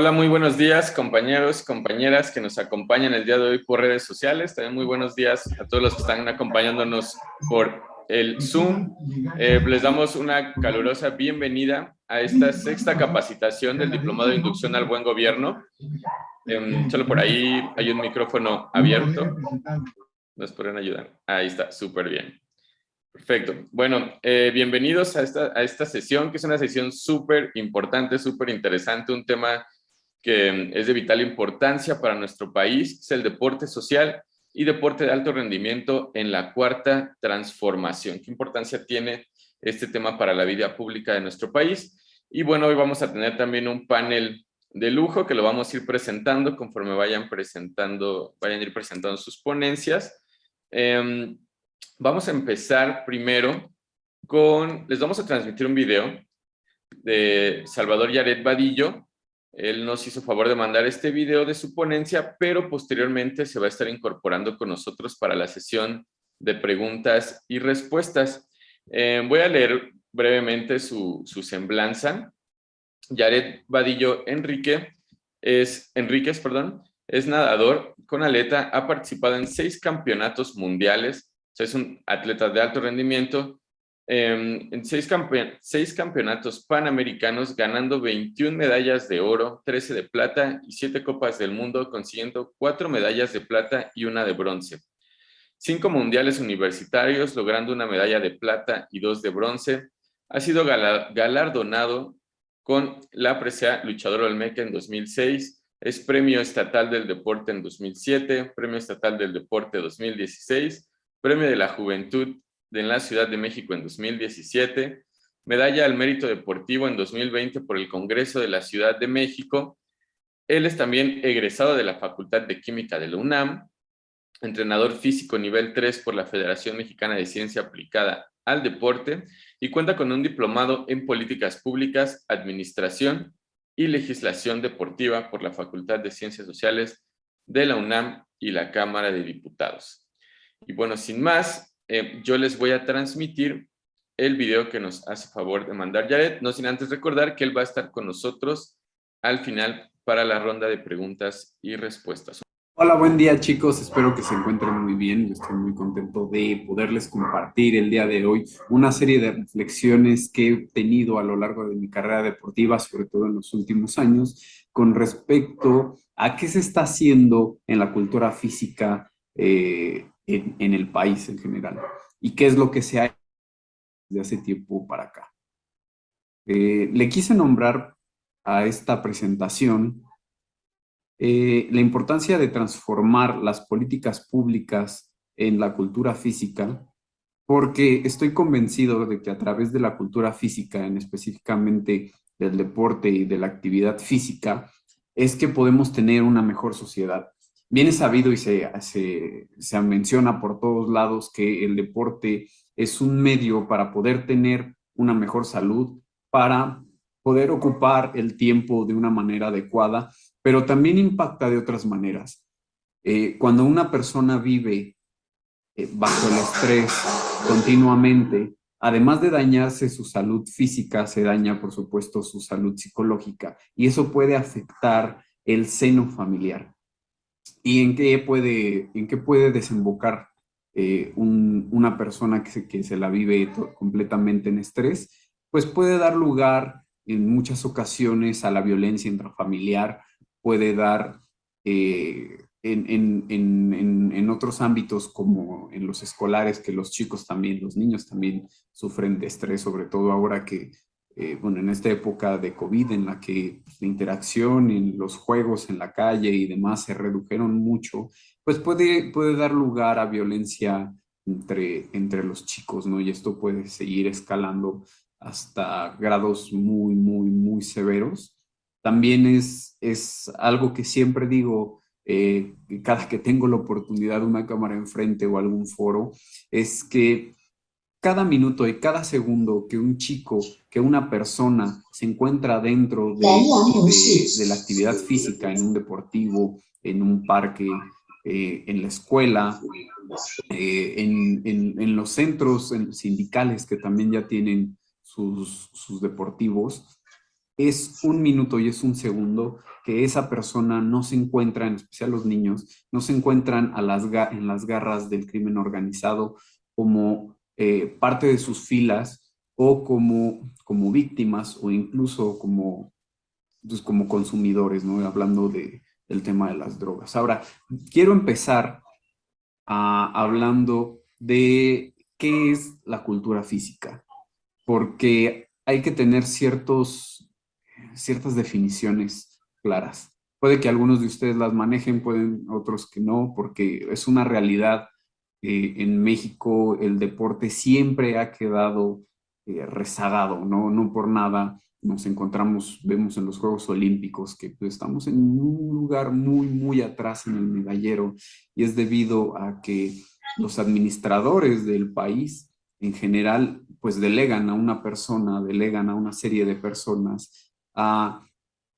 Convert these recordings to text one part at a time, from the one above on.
Hola, muy buenos días compañeros, compañeras que nos acompañan el día de hoy por redes sociales. También muy buenos días a todos los que están acompañándonos por el Zoom. Eh, les damos una calurosa bienvenida a esta sexta capacitación del Diplomado de Inducción al Buen Gobierno. Eh, solo por ahí hay un micrófono abierto. ¿Nos podrían ayudar? Ahí está, súper bien. Perfecto. Bueno, eh, bienvenidos a esta, a esta sesión, que es una sesión súper importante, súper interesante, un tema que es de vital importancia para nuestro país, es el deporte social y deporte de alto rendimiento en la cuarta transformación. ¿Qué importancia tiene este tema para la vida pública de nuestro país? Y bueno, hoy vamos a tener también un panel de lujo que lo vamos a ir presentando conforme vayan presentando, vayan ir presentando sus ponencias. Em, vamos a empezar primero con, les vamos a transmitir un video de Salvador Yaret Vadillo, él nos hizo favor de mandar este video de su ponencia, pero posteriormente se va a estar incorporando con nosotros para la sesión de preguntas y respuestas. Eh, voy a leer brevemente su, semblanza. Yaret Vadillo Enrique es, perdón, es nadador con aleta, ha participado en seis campeonatos mundiales, es un atleta de alto rendimiento, Em, en seis, seis, campeonatos panamericanos, ganando 21 medallas de oro, 13 de plata y 7 copas del mundo, consiguiendo 4 medallas de plata y una de bronce. Cinco mundiales universitarios, logrando una medalla de plata y dos de bronce. Ha sido galardonado con la presea Luchador Olmeca en 2006, es Premio Estatal del Deporte en 2007, Premio Estatal del Deporte 2016, Premio de la Juventud en la Ciudad de México en 2017, medalla al mérito deportivo en 2020 por el Congreso de la Ciudad de México. Él es también egresado de la Facultad de Química de la UNAM, entrenador físico nivel 3 por la Federación Mexicana de Ciencia Aplicada al Deporte y cuenta con un diplomado en Políticas Públicas, Administración y Legislación Deportiva por la Facultad de Ciencias Sociales de la UNAM y la Cámara de Diputados. Y bueno, sin más, eh, yo les voy a transmitir el video que nos hace favor de mandar. Jared, no sin antes recordar que él va a estar con nosotros al final para la ronda de preguntas y respuestas. Hola, buen día chicos, espero que se encuentren muy bien, estoy muy contento de poderles compartir el día de hoy una serie de reflexiones que he tenido a lo largo de mi carrera deportiva, sobre todo en los últimos años, con respecto a qué se está haciendo en la cultura física eh, en, el país en general. ¿Y qué es lo que se ha hecho desde hace tiempo para acá? Eh, le quise nombrar a esta presentación eh, la importancia de transformar las políticas públicas en la cultura física, porque estoy convencido de que a través de la cultura física, en específicamente del deporte y de la actividad física, es que podemos tener una mejor sociedad bien sabido y se, se, menciona por todos lados que el deporte es un medio para poder tener una mejor salud, para poder ocupar el tiempo de una manera adecuada, pero también impacta de otras maneras. Eh, cuando una persona vive eh, bajo el estrés continuamente, además de dañarse su salud física, se daña, por supuesto, su salud psicológica y eso puede afectar el seno familiar y en qué puede, en qué puede desembocar eh, una persona que se, la vive completamente en estrés, pues puede dar lugar en muchas ocasiones a la violencia intrafamiliar, puede dar eh, en, en, en, otros ámbitos como en los escolares, que los chicos también, los niños también sufren de estrés, sobre todo ahora que eh, bueno, en esta época de COVID en la que pues, la interacción en los juegos en la calle y demás se redujeron mucho, pues puede, puede dar lugar a violencia entre, entre los chicos, ¿no? Y esto puede seguir escalando hasta grados muy, muy, muy severos. También es, es algo que siempre digo, eh, cada que tengo la oportunidad de una cámara enfrente o algún foro, es que cada minuto y cada segundo que un chico, que una persona se encuentra dentro de, de, la actividad física, en un deportivo, en un parque, eh, en la escuela, eh, en, en, los centros sindicales que también ya tienen sus, sus deportivos, es un minuto y es un segundo que esa persona no se encuentra, en especial los niños, no se encuentran a las, en las garras del crimen organizado como eh, parte de sus filas o como, como víctimas o incluso como, pues, como consumidores, ¿no? hablando de, del tema de las drogas. Ahora, quiero empezar hablando de qué es la cultura física, porque hay que tener ciertos, ciertas definiciones claras. Puede que algunos de ustedes las manejen, pueden otros que no, porque es una realidad. Eh, en México el deporte siempre ha quedado eh, rezagado, ¿no? No por nada nos encontramos, vemos en los Juegos Olímpicos que pues, estamos en un lugar muy, muy atrás en el medallero y es debido a que los administradores del país en general pues delegan a una persona, delegan a una serie de personas a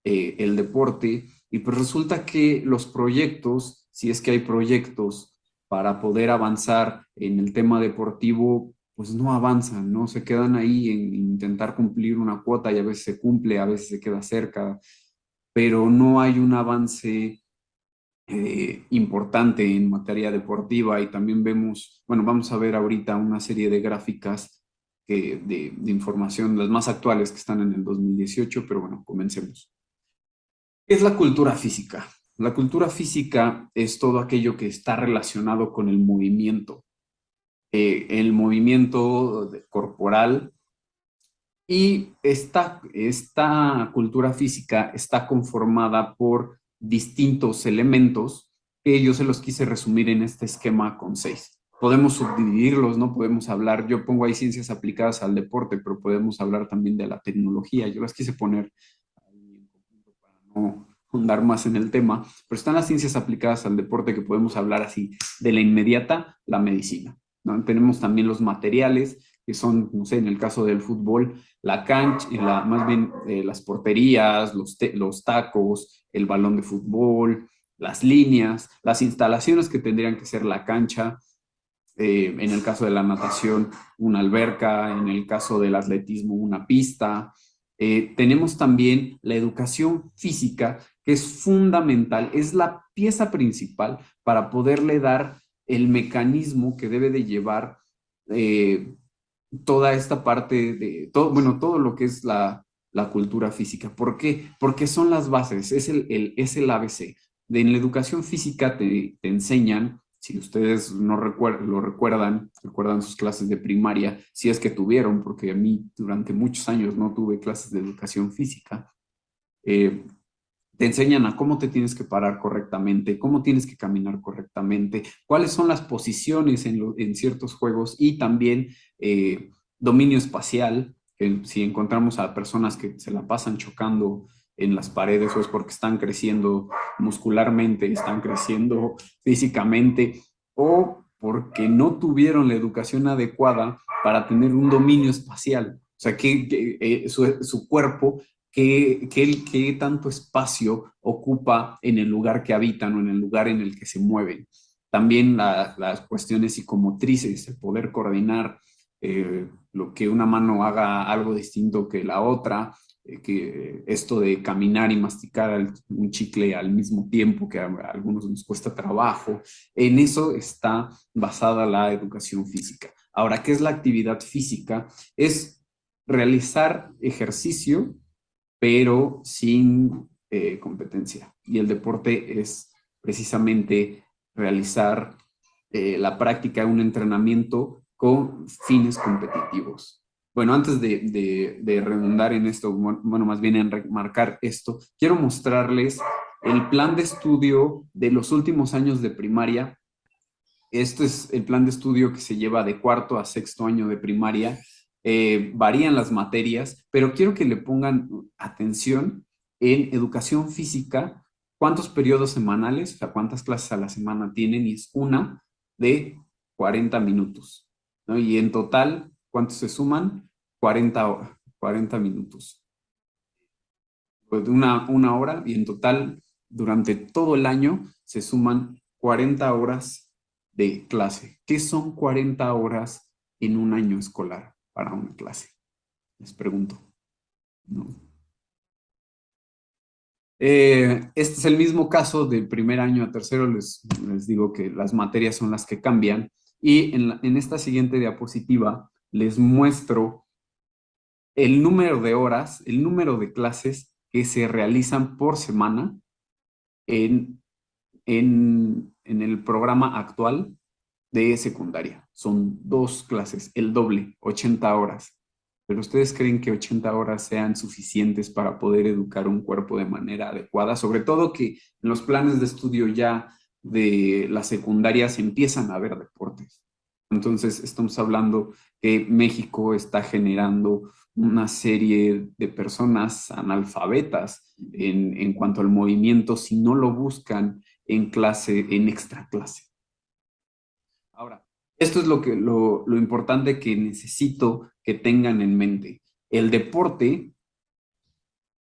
eh, el deporte y pues resulta que los proyectos, si es que hay proyectos para poder avanzar en el tema deportivo, pues no avanzan, ¿no? Se quedan ahí en intentar cumplir una cuota y a veces se cumple, a veces se queda cerca, pero no hay un avance eh, importante en materia deportiva y también vemos, bueno, vamos a ver ahorita una serie de gráficas de, de información, las más actuales que están en el 2018, pero bueno, comencemos. ¿Qué es la cultura física? La cultura física es todo aquello que está relacionado con el movimiento, eh, el movimiento corporal y esta, esta cultura física está conformada por distintos elementos que yo se los quise resumir en este esquema con seis. Podemos subdividirlos, ¿no? Podemos hablar, yo pongo ahí ciencias aplicadas al deporte, pero podemos hablar también de la tecnología. Yo las quise poner ahí para no fundar más en el tema, pero están las ciencias aplicadas al deporte que podemos hablar así, de la inmediata, la medicina. Tenemos también los materiales, que son, no sé, en el caso del fútbol, la cancha, más bien eh, las porterías, los, los tacos, el balón de fútbol, las líneas, las instalaciones que tendrían que ser la cancha, eh, en el caso de la natación, una alberca, en el caso del atletismo, una pista. Eh, tenemos también la educación física, que es fundamental, es la pieza principal para poderle dar el mecanismo que debe de llevar eh, toda esta parte de, todo, bueno, todo lo que es la, cultura física. ¿Por qué? Porque son las bases, es el, es el ABC. De, en la educación física te, enseñan, si ustedes no lo recuerdan, recuerdan sus clases de primaria, si es que tuvieron, porque a mí durante muchos años no tuve clases de educación física, eh, te enseñan a cómo te tienes que parar correctamente, cómo tienes que caminar correctamente, cuáles son las posiciones en, ciertos juegos y también eh, dominio espacial, si encontramos a personas que se la pasan chocando en las paredes o es porque están creciendo muscularmente, están creciendo físicamente o porque no tuvieron la educación adecuada para tener un dominio espacial. O sea, que, eh, su, cuerpo qué, qué, tanto espacio ocupa en el lugar que habitan o en el lugar en el que se mueven. También las cuestiones psicomotrices, el poder coordinar eh, lo que una mano haga algo distinto que la otra, eh, que esto de caminar y masticar un chicle al mismo tiempo que a algunos nos cuesta trabajo, en eso está basada la educación física. Ahora, ¿qué es la actividad física? Es realizar ejercicio pero sin eh, competencia. Y el deporte es precisamente realizar eh, la práctica de un entrenamiento con fines competitivos. Bueno, antes de, de, redundar en esto, bueno, más bien en remarcar esto, quiero mostrarles el plan de estudio de los últimos años de primaria. Este es el plan de estudio que se lleva de cuarto a sexto año de primaria eh, varían las materias, pero quiero que le pongan atención en educación física, cuántos periodos semanales, o sea, cuántas clases a la semana tienen, y es una de 40 minutos, ¿no? Y en total, ¿cuántos se suman? 40, 40 minutos. Pues una, una hora, y en total, durante todo el año, se suman 40 horas de clase. ¿Qué son 40 horas en un año escolar? Para una clase? Les pregunto. Eh, este es el mismo caso del primer año a tercero, les, les digo que las materias son las que cambian. Y en, en esta siguiente diapositiva les muestro el número de horas, el número de clases que se realizan por semana en, en, en el programa actual de secundaria. Son dos clases, el doble, 80 horas. Pero ustedes creen que 80 horas sean suficientes para poder educar un cuerpo de manera adecuada, sobre todo que en los planes de estudio ya de la secundaria se empiezan a ver deportes. Entonces estamos hablando que México está generando una serie de personas analfabetas en, en cuanto al movimiento si no lo buscan en clase, en extra clase. Ahora, esto es lo, que, lo, lo importante que necesito que tengan en mente. El deporte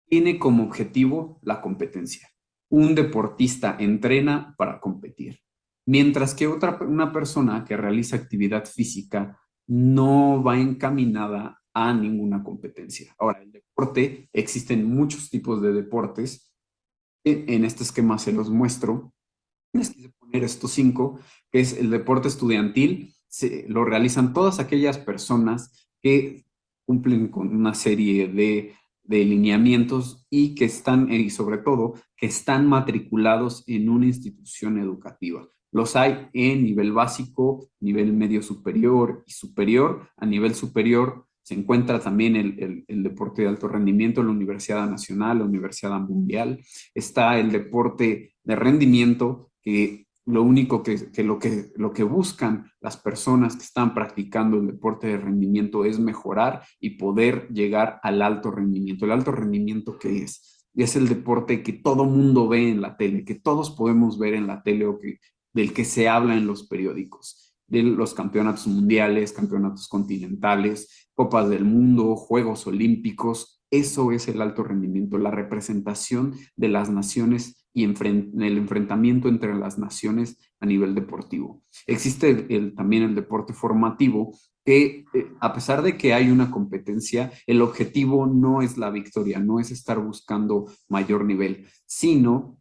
tiene como objetivo la competencia. Un deportista entrena para competir, mientras que otra, una persona que realiza actividad física no va encaminada a ninguna competencia. Ahora, el deporte, existen muchos tipos de deportes. En este esquema se los muestro. Les quise poner estos cinco, es el deporte estudiantil. Se, lo realizan todas aquellas personas que cumplen con una serie de, de lineamientos y que están, y sobre todo, que están matriculados en una institución educativa. Los hay en nivel básico, nivel medio superior y superior. A nivel superior se encuentra también el, deporte de alto rendimiento, la Universidad Nacional, la Universidad Mundial. Está el deporte de rendimiento, que lo único que, lo que lo que buscan las personas que están practicando el deporte de rendimiento es mejorar y poder llegar al alto rendimiento. ¿El alto rendimiento qué es? Es el deporte que todo mundo ve en la tele, que todos podemos ver en la tele o que, del que se habla en los periódicos de los campeonatos mundiales, campeonatos continentales, copas del mundo, Juegos Olímpicos. Eso es el alto rendimiento, la representación de las naciones y el enfrentamiento entre las naciones a nivel deportivo. Existe también el deporte formativo que eh, a pesar de que hay una competencia, el objetivo no es la victoria, no es estar buscando mayor nivel, sino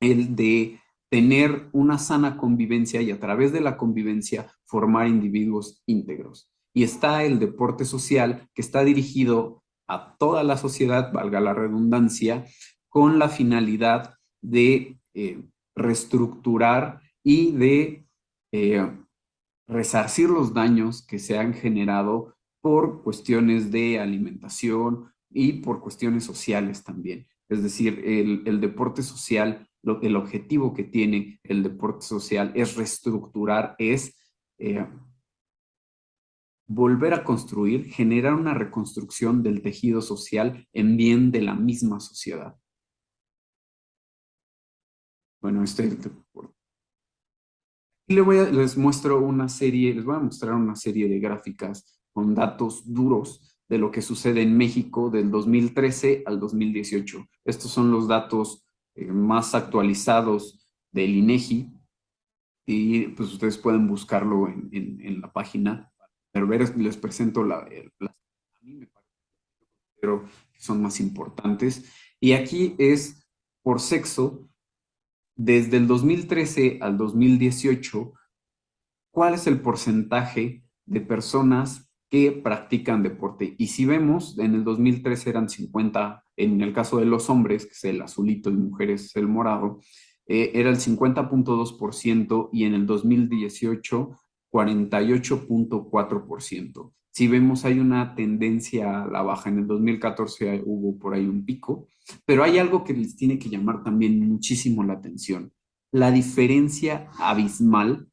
el de tener una sana convivencia y a través de la convivencia formar individuos íntegros. Y está el deporte social que está dirigido a toda la sociedad, valga la redundancia, con la finalidad de eh, reestructurar y de eh, resarcir los daños que se han generado por cuestiones de alimentación y por cuestiones sociales también. Es decir, el, deporte social el objetivo que tiene el deporte social es reestructurar, es eh, volver a construir, generar una reconstrucción del tejido social en bien de la misma sociedad. Bueno, este. Y les, voy a, muestro una serie, les voy a mostrar una serie de gráficas con datos duros de lo que sucede en México del 2013 al 2018. Estos son los datos eh, más actualizados del INEGI y pues ustedes pueden buscarlo en, la página. Pero ver, les presento la, las a mí me pero son más importantes. Y aquí es por sexo, desde el 2013 al 2018, ¿cuál es el porcentaje de personas que practican deporte? Y si vemos, en el 2013 eran 50 en el caso de los hombres, que es el azulito y mujeres el morado, eh, era el 50.2% y en el 2018 48.4%. Si vemos hay una tendencia a la baja, en el 2014 hubo por ahí un pico, pero hay algo que les tiene que llamar también muchísimo la atención. La diferencia abismal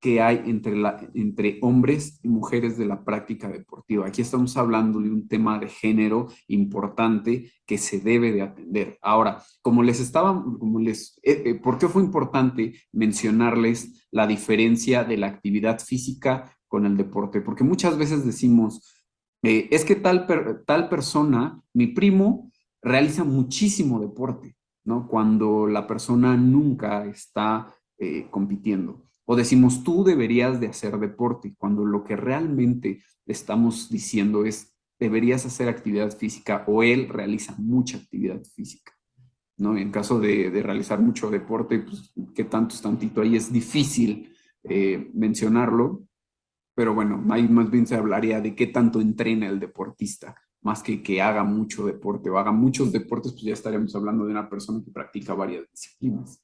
que hay entre, hombres y mujeres de la práctica deportiva. Aquí estamos hablando de un tema de género importante que se debe de atender. Ahora, como les estaba, como les, eh, eh, ¿por qué fue importante mencionarles la diferencia de la actividad física con el deporte? Porque muchas veces decimos, eh, es que tal, tal persona, mi primo, realiza muchísimo deporte, ¿no? Cuando la persona nunca está compitiendo o decimos tú deberías de hacer deporte, cuando lo que realmente estamos diciendo es deberías hacer actividad física o él realiza mucha actividad física. ¿no? En caso de, realizar mucho deporte, pues, ¿qué tanto es tantito? Ahí es difícil eh, mencionarlo, pero bueno, ahí más bien se hablaría de qué tanto entrena el deportista, más que que haga mucho deporte o haga muchos deportes, pues ya estaríamos hablando de una persona que practica varias disciplinas.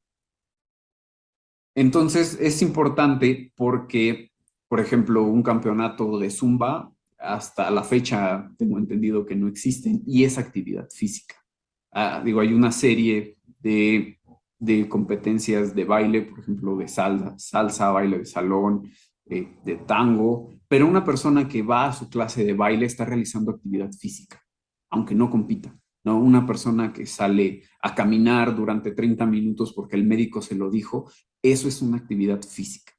Entonces, es importante porque, por ejemplo, un campeonato de Zumba, hasta la fecha tengo entendido que no existen, y es actividad física. Ah, digo, hay una serie de, competencias de baile, por ejemplo, de salsa, salsa, baile de salón, eh, de tango, pero una persona que va a su clase de baile está realizando actividad física, aunque no compita. ¿No? Una persona que sale a caminar durante 30 minutos porque el médico se lo dijo, eso es una actividad física.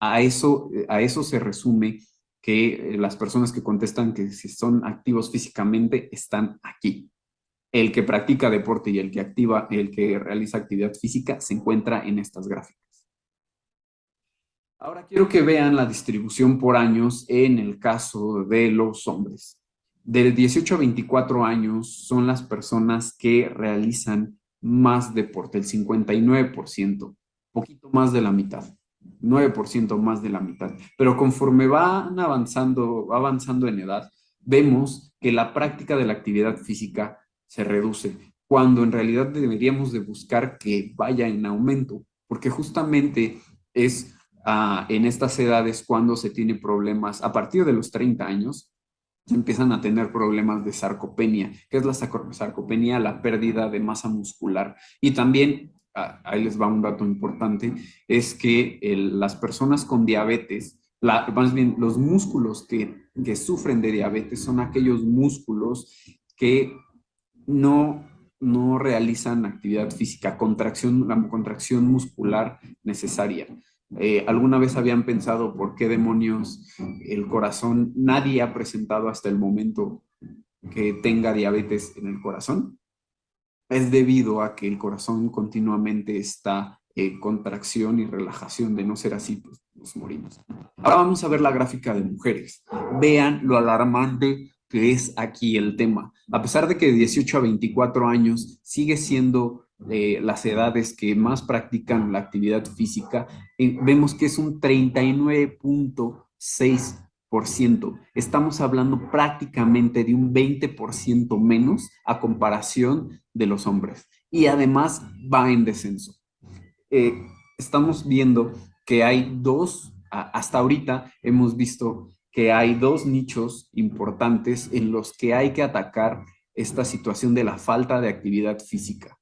A eso, a eso se resume que eh, las personas que contestan que si son activos físicamente están aquí. El que practica deporte y el que activa, el que realiza actividad física se encuentra en estas gráficas. Ahora quiero que vean la distribución por años en el caso de los hombres. De 18 a 24 años son las personas que realizan más deporte, el 59%, poquito más de la mitad, 9% más de la mitad. Pero conforme van avanzando, avanzando en edad, vemos que la práctica de la actividad física se reduce, cuando en realidad deberíamos de buscar que vaya en aumento, porque justamente es en estas edades cuando se tiene problemas, a partir de los 30 años, empiezan a tener problemas de sarcopenia. ¿Qué es la sarcopenia? La pérdida de masa muscular. Y también, ahí les va un dato importante, es que las personas con diabetes, más bien los músculos que, sufren de diabetes son aquellos músculos que no no realizan actividad física, contracción, la contracción muscular necesaria. Eh, ¿Alguna vez habían pensado por qué demonios el corazón, nadie ha presentado hasta el momento que tenga diabetes en el corazón? Es debido a que el corazón continuamente está en contracción y relajación. De no ser así, pues nos morimos. Ahora vamos a ver la gráfica de mujeres. Vean lo alarmante que es aquí el tema. A pesar de que de 18 a 24 años sigue siendo las edades que más practican la actividad física, eh, vemos que es un 39.6%. Estamos hablando prácticamente de un 20% menos a comparación de los hombres. Y además va en descenso. Eh, estamos viendo que hay dos, hasta ahorita hemos visto que hay dos nichos importantes en los que hay que atacar esta situación de la falta de actividad física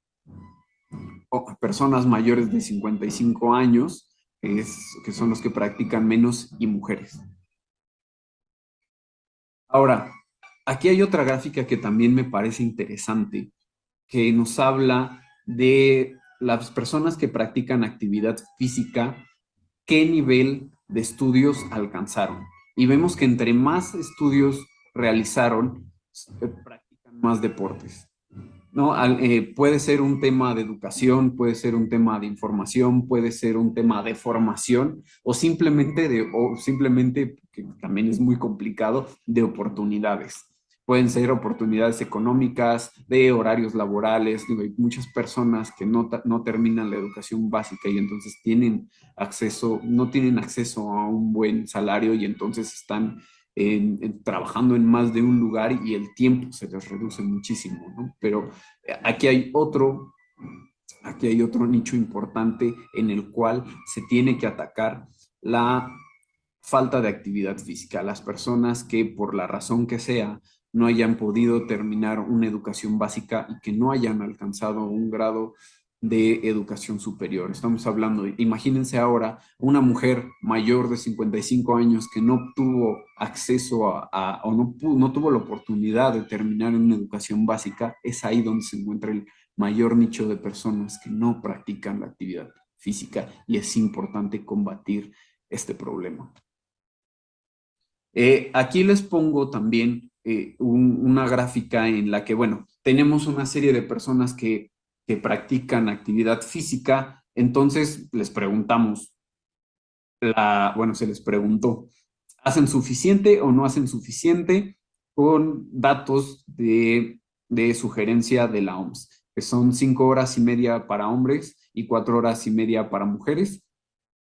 personas mayores de 55 años, que son los que practican menos, y mujeres. Ahora, aquí hay otra gráfica que también me parece interesante, que nos habla de las personas que practican actividad física, qué nivel de estudios alcanzaron. Y vemos que entre más estudios realizaron, eh, practican más deportes. ¿No? Eh, puede ser un tema de educación, puede ser un tema de información, puede ser un tema de formación o simplemente, de, o simplemente que también es muy complicado, de oportunidades. Pueden ser oportunidades económicas, de horarios laborales. hay muchas personas que no, no terminan la educación básica y entonces tienen acceso, no tienen acceso a un buen salario y entonces están trabajando en más de un lugar y el tiempo se les reduce muchísimo, ¿no? Pero eh, aquí hay otro, aquí hay otro nicho importante en el cual se tiene que atacar la falta de actividad física. Las personas que por la razón que sea no hayan podido terminar una educación básica y que no hayan alcanzado un grado de educación superior. Estamos hablando, imagínense ahora, una mujer mayor de 55 años que no tuvo acceso a, o no, no tuvo la oportunidad de terminar una educación básica, es ahí donde se encuentra el mayor nicho de personas que no practican la actividad física y es importante combatir este problema. Eh, aquí les pongo también eh, una gráfica en la que, bueno, tenemos una serie de personas que que practican actividad física, entonces les preguntamos, la, bueno, se les preguntó, ¿hacen suficiente o no hacen suficiente con datos de, sugerencia de la OMS? que son cinco horas y media para hombres y cuatro horas y media para mujeres.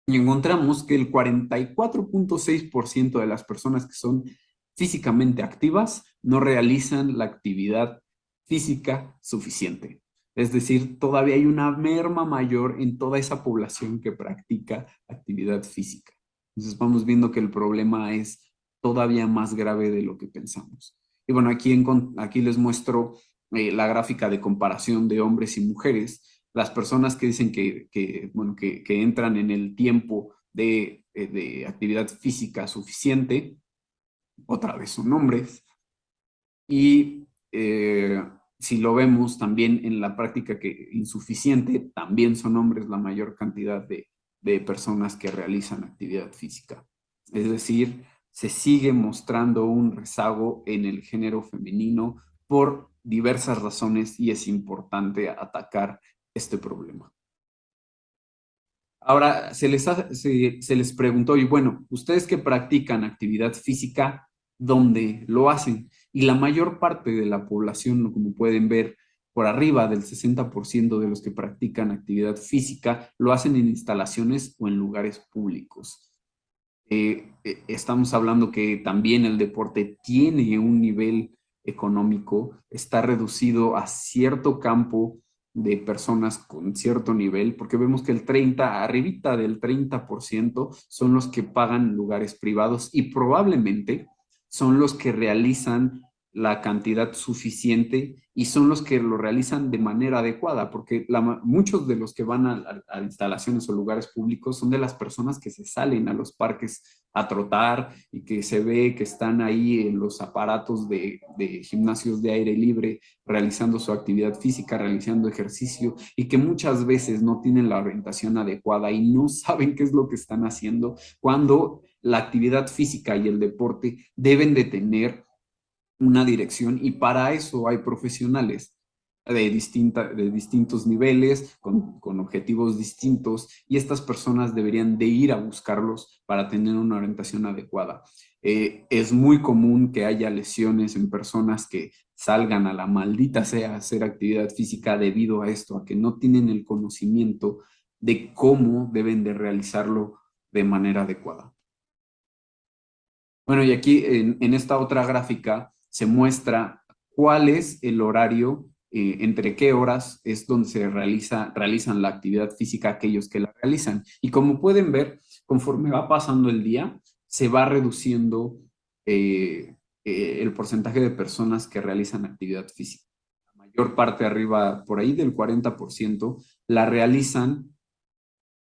Y encontramos que el 44.6% de las personas que son físicamente activas no realizan la actividad física suficiente. Es decir, todavía hay una merma mayor en toda esa población que practica actividad física. Entonces vamos viendo que el problema es todavía más grave de lo que pensamos. Y bueno, aquí, aquí les muestro eh, la gráfica de comparación de hombres y mujeres. Las personas que dicen que, bueno, que, entran en el tiempo de, eh, de actividad física suficiente, otra vez son hombres. Y eh, si lo vemos también en la práctica que insuficiente, también son hombres la mayor cantidad de, personas que realizan actividad física. Es decir, se sigue mostrando un rezago en el género femenino por diversas razones y es importante atacar este problema. Ahora, se les, se, les preguntó, y bueno, ustedes que practican actividad física, ¿dónde lo hacen? Y la mayor parte de la población, como pueden ver, por arriba del 60% de los que practican actividad física, lo hacen en instalaciones o en lugares públicos. Eh, eh, estamos hablando que también el deporte tiene un nivel económico, está reducido a cierto campo de personas con cierto nivel, porque vemos que el 30, arribita del 30% son los que pagan lugares privados y probablemente son los que realizan la cantidad suficiente y son los que lo realizan de manera adecuada, porque muchos de los que van a, instalaciones o lugares públicos son de las personas que se salen a los parques a trotar y que se ve que están ahí en los aparatos de, de gimnasios de aire libre realizando su actividad física, realizando ejercicio y que muchas veces no tienen la orientación adecuada y no saben qué es lo que están haciendo cuando la actividad física y el deporte deben de tener una dirección y para eso hay profesionales de, distinta, de distintos niveles, con, con, objetivos distintos, y estas personas deberían de ir a buscarlos para tener una orientación adecuada. Eh, es muy común que haya lesiones en personas que salgan a la maldita sea a hacer actividad física debido a esto, a que no tienen el conocimiento de cómo deben de realizarlo de manera adecuada. Bueno, y aquí en, esta otra gráfica se muestra cuál es el horario, eh, entre qué horas es donde se realiza, realizan la actividad física aquellos que la realizan. Y como pueden ver, conforme va pasando el día, se va reduciendo eh, eh, el porcentaje de personas que realizan actividad física. La mayor parte arriba, por ahí del 40%, la realizan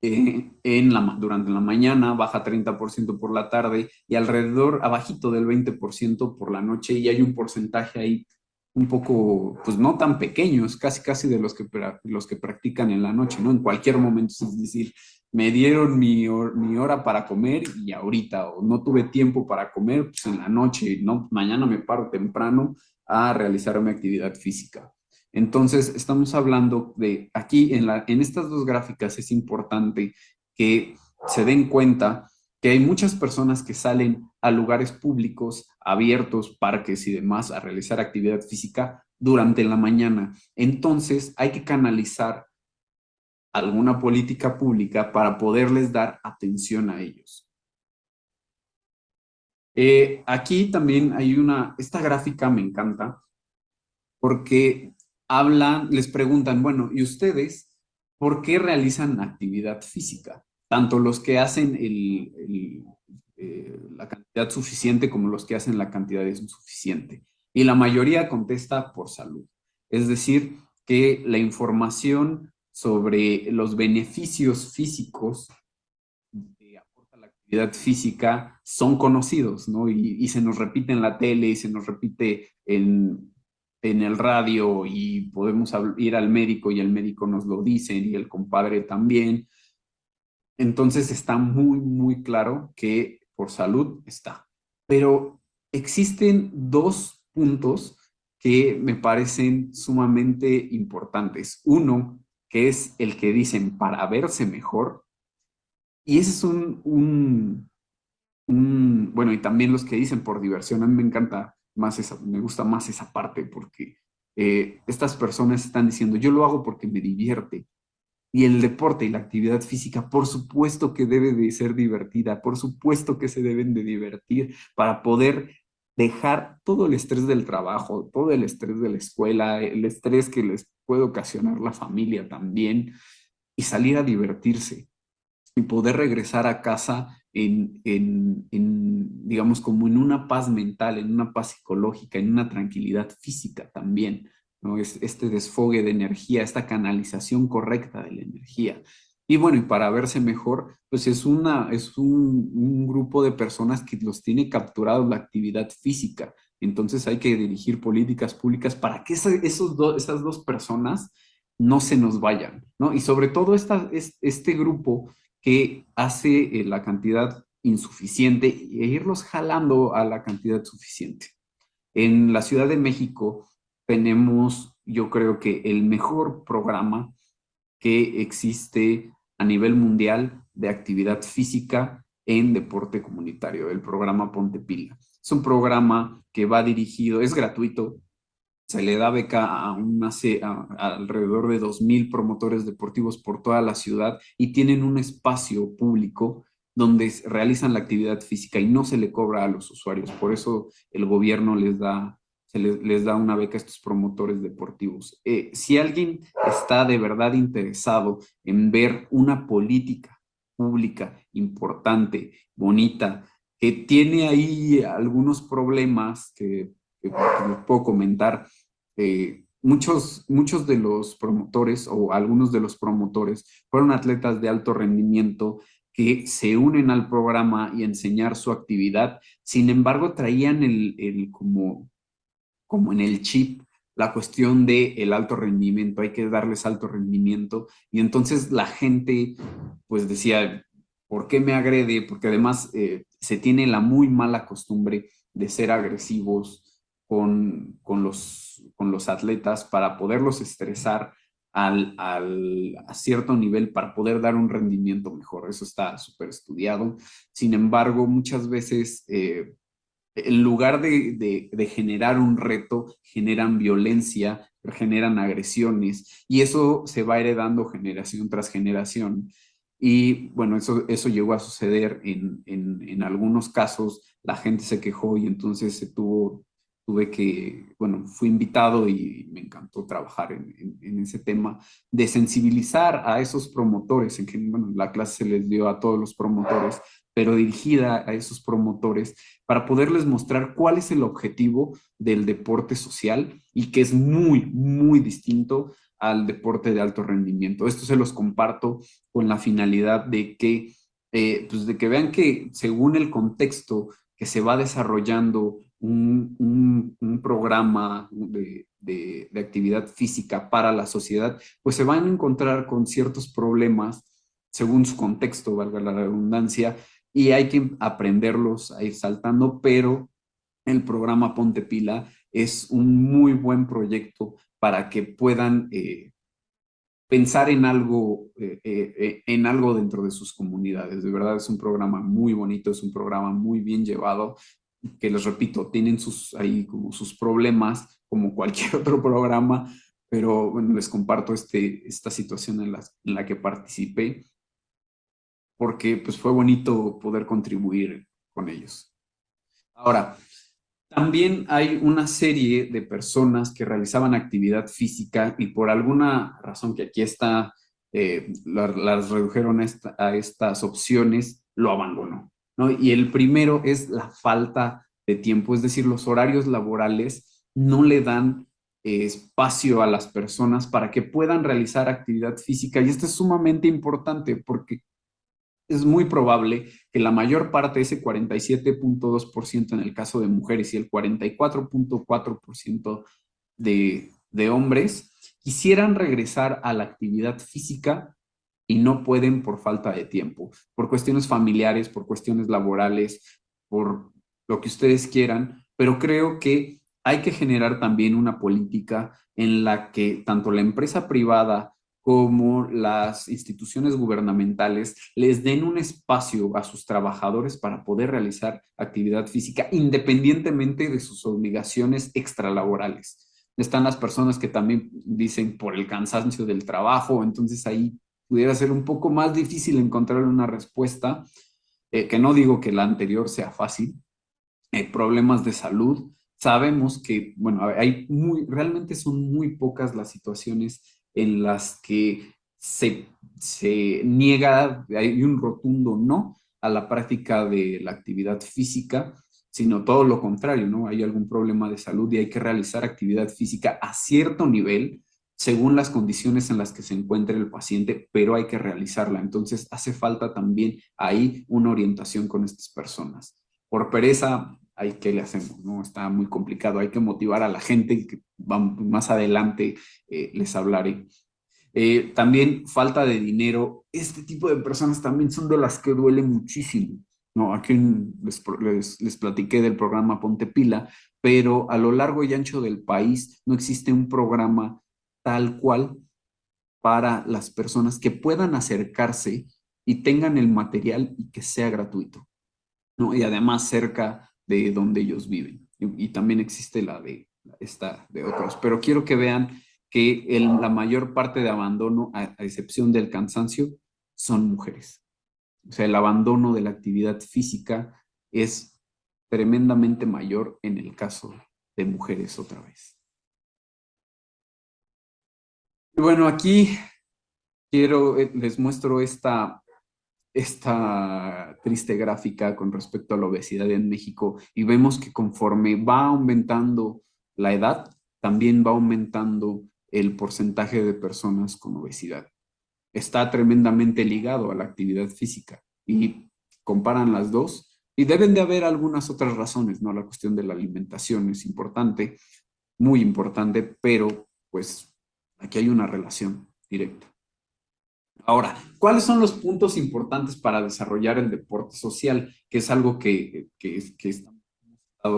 eh, en la, durante la mañana, baja 30% por la tarde y alrededor, abajito del 20% por la noche y hay un porcentaje ahí un poco, pues no tan pequeño, es casi casi de los que, los que practican en la noche, ¿no? En cualquier momento, es decir, me dieron mi, mi hora para comer y ahorita, o no tuve tiempo para comer, pues en la noche, ¿no? Mañana me paro temprano a realizar mi actividad física. Entonces, estamos hablando de aquí en, estas dos gráficas es importante que se den cuenta que hay muchas personas que salen a lugares públicos, abiertos, parques y demás a realizar actividad física durante la mañana. Entonces, hay que canalizar alguna política pública para poderles dar atención a ellos. Eh, aquí también hay una, esta gráfica me encanta porque hablan, les preguntan, bueno, ¿y ustedes por qué realizan actividad física? Tanto los que hacen eh, la cantidad suficiente como los que hacen la cantidad insuficiente. Y la mayoría contesta por salud. Es decir, que la información sobre los beneficios físicos que aporta la actividad física son conocidos, ¿no? Y, y, se nos repite en la tele y se nos repite en, en el radio y podemos ir al médico y el médico nos lo dice y el compadre también. Entonces está muy, muy claro que por salud está. Pero existen dos puntos que me parecen sumamente importantes. Uno, que es el que dicen para verse mejor. Y ese es un, un, bueno, y también los que dicen por diversión. A mí me encanta más esa, me gusta más esa parte porque eh, estas personas están diciendo, yo lo hago porque me divierte. Y el deporte y la actividad física, por supuesto que debe de ser divertida, por supuesto que se deben de divertir para poder dejar todo el estrés del trabajo, todo el estrés de la escuela, el estrés que les puede ocasionar la familia también, y salir a divertirse y poder regresar a casa en, en, en, digamos, como en una paz mental, en una paz psicológica, en una tranquilidad física también, ¿no? Es, este desfogue de energía, esta canalización correcta de la energía. Y bueno, y para verse mejor, pues es, una, es un, grupo de personas que los tiene capturados la actividad física. Entonces hay que dirigir políticas públicas para que esos esas dos personas no se nos vayan, ¿no? Y sobre todo esta, este grupo que hace eh, la cantidad insuficiente e irlos jalando a la cantidad suficiente. En la Ciudad de México tenemos, yo creo que el mejor programa que existe a nivel mundial de actividad física en deporte comunitario, el programa Ponte Pila. Es un programa que va dirigido, es gratuito, se le da beca a, alrededor de 2.000 promotores deportivos por toda la ciudad y tienen un espacio público donde realizan la actividad física y no se le cobra a los usuarios. Por eso el gobierno les da, se les, da una beca a estos promotores deportivos. Eh, si alguien está de verdad interesado en ver una política pública importante, bonita, que tiene ahí algunos problemas que, que, que puedo comentar, eh, muchos, muchos de los promotores o algunos de los promotores fueron atletas de alto rendimiento que se unen al programa y enseñar su actividad. Sin embargo, traían el, el como, como en el chip la cuestión de el alto rendimiento, hay que darles alto rendimiento. Y entonces la gente pues decía, ¿por qué me agrede? Porque además eh, se tiene la muy mala costumbre de ser agresivos, con, los, con los atletas para poderlos estresar al, al, a cierto nivel para poder dar un rendimiento mejor. Eso está súper estudiado. Sin embargo, muchas veces, eh, en lugar de, de, de, generar un reto, generan violencia, generan agresiones y eso se va heredando generación tras generación. Y bueno, eso, eso llegó a suceder en, en, en algunos casos, la gente se quejó y entonces se tuvo tuve que, bueno, fui invitado y me encantó trabajar en, ese tema de sensibilizar a esos promotores, en que, bueno, la clase se les dio a todos los promotores, pero dirigida a esos promotores para poderles mostrar cuál es el objetivo del deporte social y que es muy, muy distinto al deporte de alto rendimiento. Esto se los comparto con la finalidad de que, eh, pues de que vean que según el contexto que se va desarrollando un, programa de, actividad física para la sociedad, pues se van a encontrar con ciertos problemas según su contexto, valga la redundancia, y hay que aprenderlos a ir saltando, pero el programa Ponte Pila es un muy buen proyecto para que puedan eh, pensar en algo, eh, eh, en algo dentro de sus comunidades. De verdad es un programa muy bonito, es un programa muy bien llevado que les repito, tienen sus, ahí como sus problemas, como cualquier otro programa, pero les comparto este, esta situación en la, en la que participé, porque pues fue bonito poder contribuir con ellos. Ahora, también hay una serie de personas que realizaban actividad física y por alguna razón que aquí está, eh, las redujeron a estas opciones, lo abandonó. Y el primero es la falta de tiempo, es decir, los horarios laborales no le dan eh, espacio a las personas para que puedan realizar actividad física. Y esto es sumamente importante porque es muy probable que la mayor parte, ese 47.2% en el caso de mujeres y el 44.4% de, de hombres, quisieran regresar a la actividad física y no pueden por falta de tiempo, por cuestiones familiares, por cuestiones laborales, por lo que ustedes quieran, pero creo que hay que generar también una política en la que tanto la empresa privada como las instituciones gubernamentales les den un espacio a sus trabajadores para poder realizar actividad física independientemente de sus obligaciones extralaborales. Están las personas que también dicen por el cansancio del trabajo, entonces ahí pudiera ser un poco más difícil encontrar una respuesta, eh, que no digo que la anterior sea fácil, eh, problemas de salud, sabemos que, bueno, hay muy, realmente son muy pocas las situaciones en las que se, se niega, hay un rotundo no a la práctica de la actividad física, sino todo lo contrario, ¿no? Hay algún problema de salud y hay que realizar actividad física a cierto nivel según las condiciones en las que se encuentre el paciente, pero hay que realizarla. Entonces hace falta también ahí una orientación con estas personas. Por pereza, hay que le hacemos, ¿no? Está muy complicado, hay que motivar a la gente, que más adelante eh, les hablaré. Eh, también falta de dinero, este tipo de personas también son de las que duele muchísimo. No, aquí les, les, les, platiqué del programa Ponte Pila, pero a lo largo y ancho del país no existe un programa tal cual para las personas que puedan acercarse y tengan el material y que sea gratuito. ¿no? Y además cerca de donde ellos viven. Y, también existe la de esta de otros. Pero quiero que vean que el, la mayor parte de abandono, a excepción del cansancio, son mujeres. O sea, el abandono de la actividad física es tremendamente mayor en el caso de mujeres otra vez. Bueno, aquí quiero, eh, les muestro esta, esta triste gráfica con respecto a la obesidad en México y vemos que conforme va aumentando la edad, también va aumentando el porcentaje de personas con obesidad está tremendamente ligado a la actividad física y comparan las dos y deben de haber algunas otras razones, ¿no? La cuestión de la alimentación es importante, muy importante, pero pues aquí hay una relación directa. Ahora, ¿cuáles son los puntos importantes para desarrollar el deporte social? Que es algo que, que, que estamos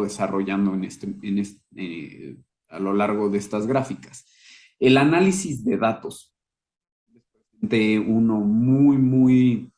desarrollando este, este, eh, a lo largo de estas gráficas. El análisis de datos de uno muy, muy,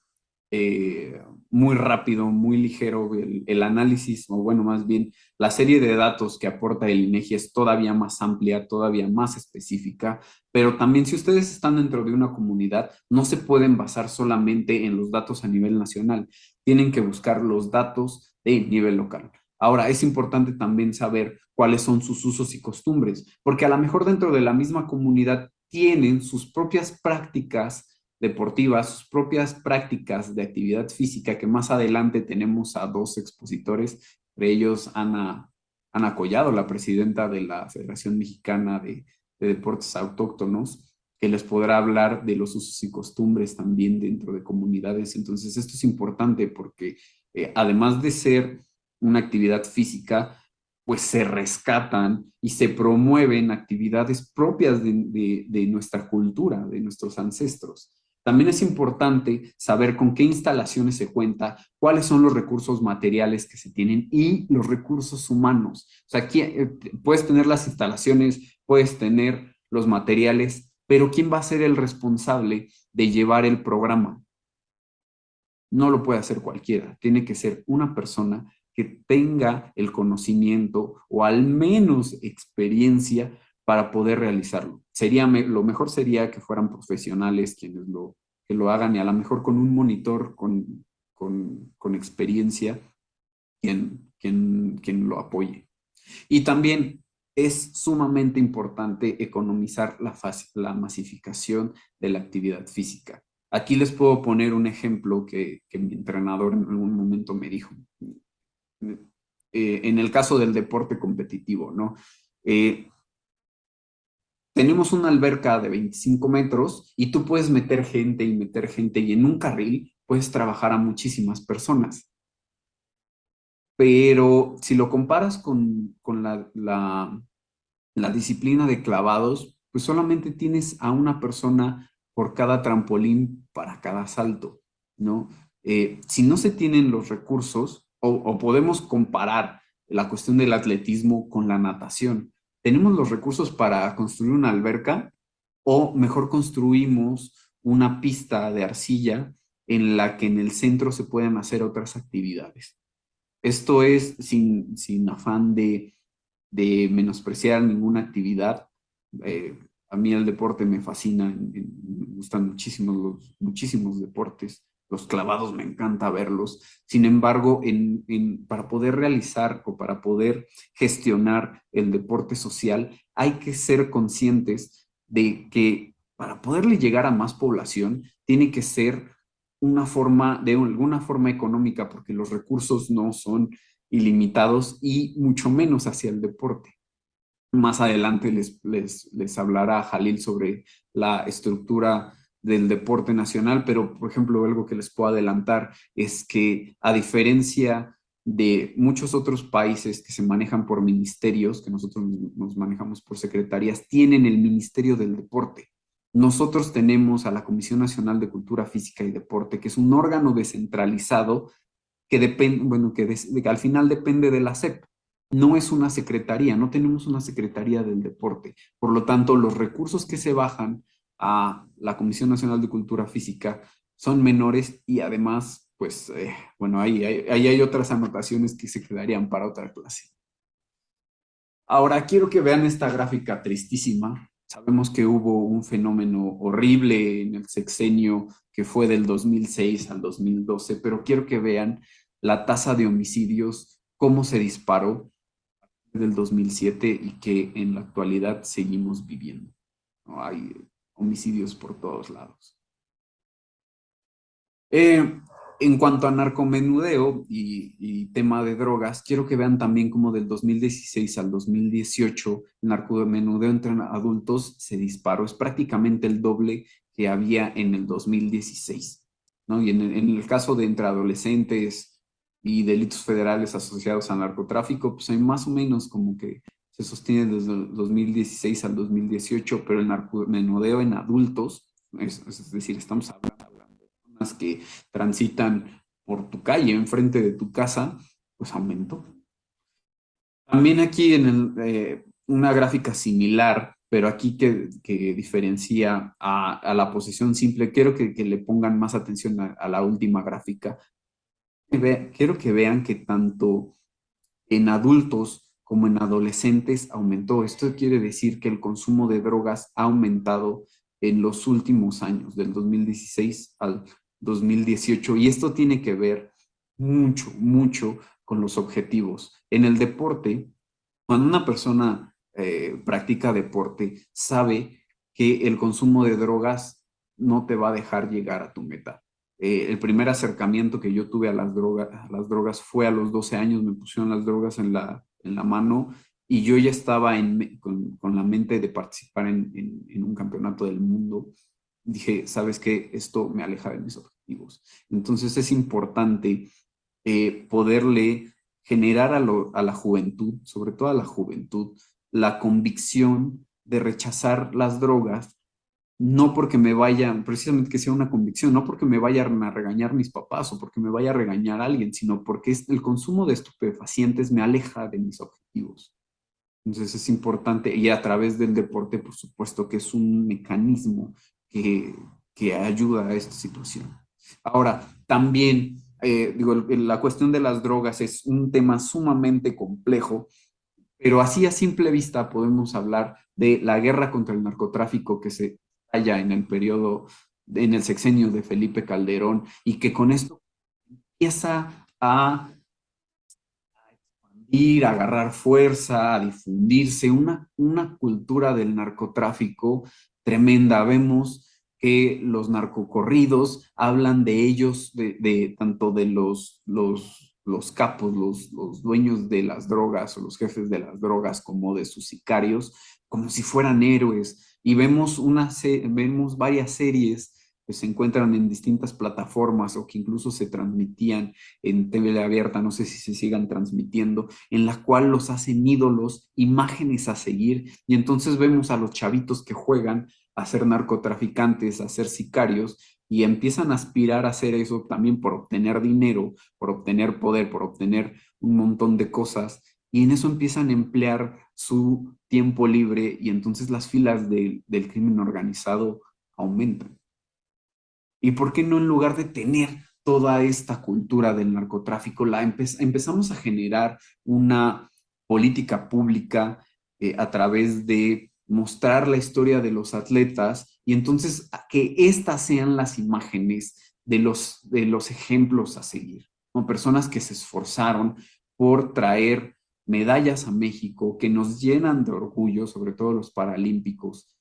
eh, muy rápido, muy ligero. El, análisis, o bueno, más bien, la serie de datos que aporta el INEGI es todavía más amplia, todavía más específica, pero también si ustedes están dentro de una comunidad, no se pueden basar solamente en los datos a nivel nacional, tienen que buscar los datos de nivel local. Ahora, es importante también saber cuáles son sus usos y costumbres, porque a lo mejor dentro de la misma comunidad tienen sus propias prácticas deportivas, sus propias prácticas de actividad física, que más adelante tenemos a dos expositores, entre ellos Ana, Ana Collado, la presidenta de la Federación Mexicana de, Deportes Autóctonos, que les podrá hablar de los usos y costumbres también dentro de comunidades. Entonces, esto es importante porque eh, además de ser una actividad física, pues se rescatan y se promueven actividades propias de, nuestra cultura, de nuestros ancestros. También es importante saber con qué instalaciones se cuenta, cuáles son los recursos materiales que se tienen y los recursos humanos. O sea, aquí eh, puedes tener las instalaciones, puedes tener los materiales, pero ¿quién va a ser el responsable de llevar el programa? No lo puede hacer cualquiera, tiene que ser una persona que tenga el conocimiento o al menos experiencia para poder realizarlo. Sería, lo mejor sería que fueran profesionales quienes lo, que lo hagan y a lo mejor con un monitor con, con, experiencia quien, quien, quien lo apoye. Y también es sumamente importante economizar la, la masificación de la actividad física. Aquí les puedo poner un ejemplo que, que mi entrenador en algún momento me dijo. Eh, en el caso del deporte competitivo, ¿no? Eh, tenemos una alberca de 25 metros y tú puedes meter gente y meter gente y en un carril puedes trabajar a muchísimas personas. Pero si lo comparas con, la, la, disciplina de clavados, pues solamente tienes a una persona por cada trampolín para cada salto, ¿no? Eh, si no se tienen los recursos, o, podemos comparar la cuestión del atletismo con la natación. ¿Tenemos los recursos para construir una alberca o mejor construimos una pista de arcilla en la que en el centro se pueden hacer otras actividades? Esto es sin, sin afán de, de menospreciar ninguna actividad. Eh, a mí el deporte me fascina, me gustan muchísimos los, muchísimos deportes, los clavados me encanta verlos. Sin embargo, para poder realizar o para poder gestionar el deporte social, hay que ser conscientes de que para poderle llegar a más población, tiene que ser una forma, de alguna forma económica, porque los recursos no son ilimitados y mucho menos hacia el deporte. Más adelante les, les, les hablará Jalil sobre la estructura del deporte nacional, pero por ejemplo algo que les puedo adelantar es que a diferencia de muchos otros países que se manejan por ministerios, que nosotros nos manejamos por secretarías, tienen el Ministerio del Deporte. Nosotros tenemos a la Comisión Nacional de Cultura Física y Deporte, que es un órgano descentralizado que depende, bueno, que, al final depende de la SEP. No es una secretaría, no tenemos una secretaría del deporte. Por lo tanto, los recursos que se bajan a la Comisión Nacional de Cultura Física son menores y además, pues, eh, bueno, ahí, hay otras anotaciones que se quedarían para otra clase. Ahora, quiero que vean esta gráfica tristísima Sabemos que hubo un fenómeno horrible en el sexenio que fue del 2006 al 2012, pero quiero que vean la tasa de homicidios, cómo se disparó del 2007 y que en la actualidad seguimos viviendo. Hay homicidios por todos lados. Eh, en cuanto a narcomenudeo y, tema de drogas, quiero que vean también cómo del 2016 al 2018 el narcomenudeo entre adultos se disparó. Es prácticamente el doble que había en el 2016. ¿no? Y en el, caso de entre adolescentes y delitos federales asociados al narcotráfico, pues hay más o menos como que se sostiene desde el 2016 al 2018, pero el narcomenudeo en adultos, es decir, estamos hablando que transitan por tu calle, enfrente de tu casa, pues aumentó. También aquí en eh, una gráfica similar, pero aquí que, diferencia a, la posición simple, quiero que, le pongan más atención a, la última gráfica. quiero que vean que tanto en adultos como en adolescentes aumentó. Esto quiere decir que el consumo de drogas ha aumentado en los últimos años, del 2016 al 2018 y esto tiene que ver mucho, mucho con los objetivos. En el deporte, cuando una persona eh, practica deporte, sabe que el consumo de drogas no te va a dejar llegar a tu meta. Eh, el primer acercamiento que yo tuve a las, drogas, las drogas fue a los 12 años, me pusieron las drogas en la, en la mano y yo ya estaba con, la mente de participar en, en, un campeonato del mundo. Dije, ¿sabes qué? Esto me aleja de mis objetivos entonces es importante eh, poderle generar a, la juventud, sobre todo a la juventud, la convicción de rechazar las drogas, no porque me vayan, precisamente que sea una convicción, no porque me vayan a regañar mis papás o porque me vaya a regañar alguien, sino porque el consumo de estupefacientes me aleja de mis objetivos. Entonces es importante, y a través del deporte, por supuesto, que es un mecanismo que, que ayuda a esta situación. Ahora, también, eh, digo, la cuestión de las drogas es un tema sumamente complejo, pero así a simple vista podemos hablar de la guerra contra el narcotráfico que se en el periodo, en el sexenio de Felipe Calderón, y que con esto empieza a expandir, a agarrar fuerza, a difundirse, una, una cultura del narcotráfico tremenda. Vemos que los narcocorridos hablan de ellos, de, tanto de los, los, los capos, los, los, dueños de las drogas o los jefes de las drogas, como de sus sicarios, como si fueran héroes. Y vemos, vemos varias series que se encuentran en distintas plataformas o que incluso se transmitían en TV abierta, no sé si se sigan transmitiendo, en la cual los hacen ídolos, imágenes a seguir, y entonces vemos a los chavitos que juegan a ser narcotraficantes, a ser sicarios, y empiezan a aspirar a hacer eso también por obtener dinero, por obtener poder, por obtener un montón de cosas, y en eso empiezan a emplear su tiempo libre y entonces las filas del crimen organizado aumentan. ¿Y por qué no en lugar de tener toda esta cultura del narcotráfico, la empezamos a generar una política pública eh, a través de mostrar la historia de los atletas y entonces que estas sean las imágenes de los, de los ejemplos a seguir, personas que se esforzaron por traer medallas a México que nos llenan de orgullo, sobre todo los paralímpicos,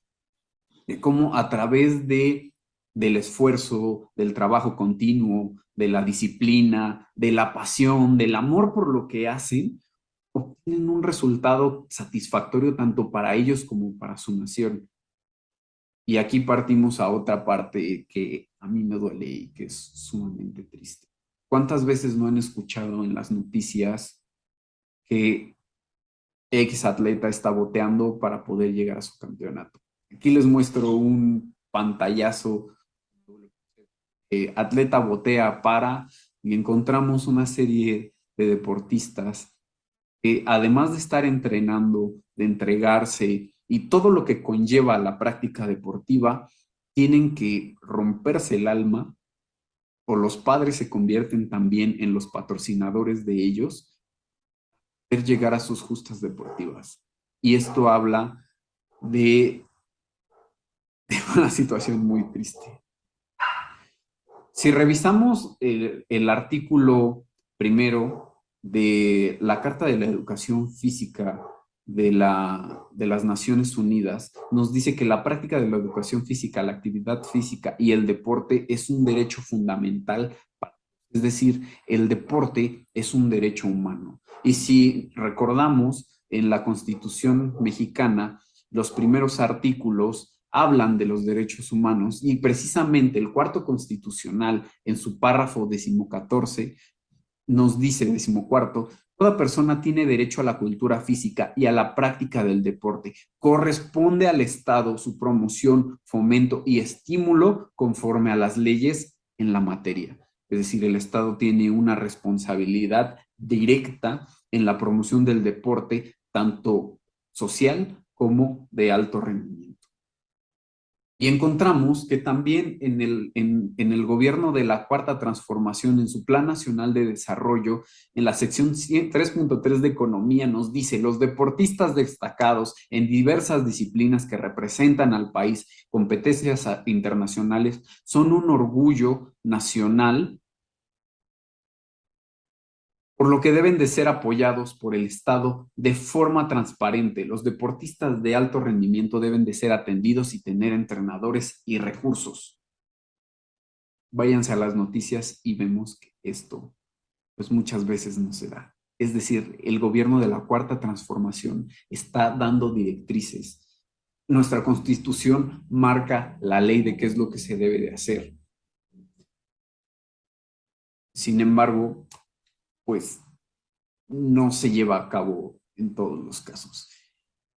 de cómo a través de, del esfuerzo, del trabajo continuo, de la disciplina, de la pasión, del amor por lo que hacen, obtienen un resultado satisfactorio tanto para ellos como para su nación. Y aquí partimos a otra parte que a mí me duele y que es sumamente triste. ¿Cuántas veces no han escuchado en las noticias que X atleta está boteando para poder llegar a su campeonato? Aquí les muestro un pantallazo. atleta botea para y encontramos una serie de deportistas que además de estar entrenando, de entregarse y todo lo que conlleva la práctica deportiva, tienen que romperse el alma o los padres se convierten también en los patrocinadores de ellos, llegar a sus justas deportivas. Y esto habla de, una situación muy triste. Si revisamos el, el artículo primero de la Carta de la Educación Física de, la, de las Naciones Unidas nos dice que la práctica de la educación física, la actividad física y el deporte es un derecho fundamental. Es decir, el deporte es un derecho humano. Y si recordamos, en la Constitución mexicana, los primeros artículos hablan de los derechos humanos y precisamente el cuarto constitucional en su párrafo decimocatorce nos dice, decimocuarto, Toda persona tiene derecho a la cultura física y a la práctica del deporte. Corresponde al Estado su promoción, fomento y estímulo conforme a las leyes en la materia. Es decir, el Estado tiene una responsabilidad directa en la promoción del deporte, tanto social como de alto rendimiento. Y encontramos que también en el, en, el gobierno de la Cuarta Transformación, en su Plan Nacional de Desarrollo, en la sección 3.3 de Economía, nos dice, los deportistas destacados en diversas disciplinas que representan al país, competencias internacionales, son un orgullo nacional por lo que deben de ser apoyados por el Estado de forma transparente. Los deportistas de alto rendimiento deben de ser atendidos y tener entrenadores y recursos. Váyanse a las noticias y vemos que esto pues muchas veces no se da. Es decir, el gobierno de la Cuarta Transformación está dando directrices. Nuestra Constitución marca la ley de qué es lo que se debe de hacer. Sin embargo, pues no se lleva a cabo en todos los casos.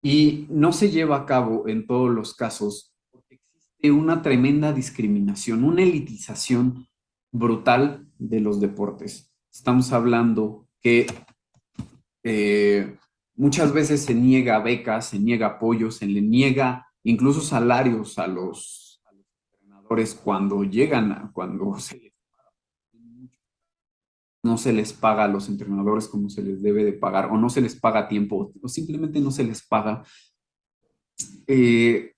Y no se lleva a cabo en todos los casos porque existe una tremenda discriminación, una elitización brutal de los deportes. Estamos hablando que eh, muchas veces se niega becas, se niega apoyo, se le niega incluso salarios a los, entrenadores cuando llegan, a, cuando se no se les paga a los entrenadores como se les debe de pagar, o no se les paga tiempo, o simplemente no se les paga eh,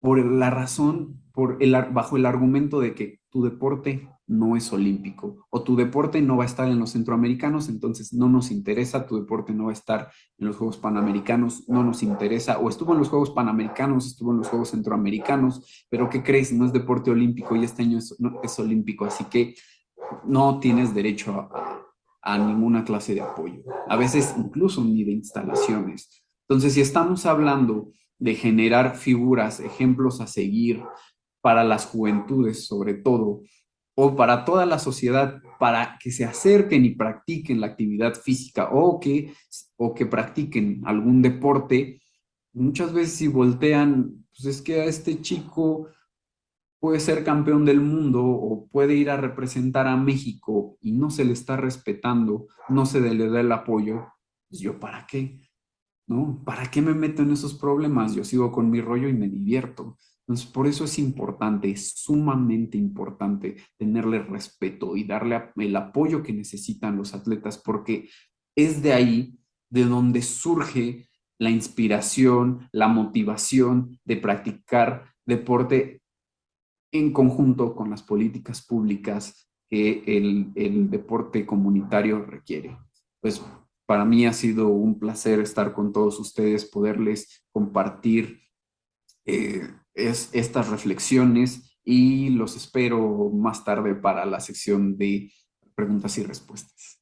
por la razón, por el, bajo el argumento de que tu deporte no es olímpico, o tu deporte no va a estar en los centroamericanos, entonces no nos interesa, tu deporte no va a estar en los Juegos Panamericanos, no nos interesa, o estuvo en los Juegos Panamericanos, estuvo en los Juegos Centroamericanos, pero ¿qué crees? No es deporte olímpico y este año es, es olímpico, así que no tienes derecho a, ninguna clase de apoyo. A veces incluso ni de instalaciones. Entonces, si estamos hablando de generar figuras, ejemplos a seguir para las juventudes sobre todo, o para toda la sociedad, para que se acerquen y practiquen la actividad física o que, o que practiquen algún deporte, muchas veces si voltean, pues es que a este chico puede ser campeón del mundo o puede ir a representar a México y no se le está respetando, no se le da el apoyo, pues yo para qué, ¿no? ¿Para qué me meto en esos problemas? Yo sigo con mi rollo y me divierto. Entonces, por eso es importante, es sumamente importante tenerle respeto y darle el apoyo que necesitan los atletas, porque es de ahí de donde surge la inspiración, la motivación de practicar deporte en conjunto con las políticas públicas que el, deporte comunitario requiere. Pues para mí ha sido un placer estar con todos ustedes, poderles compartir eh, es, estas reflexiones y los espero más tarde para la sección de preguntas y respuestas.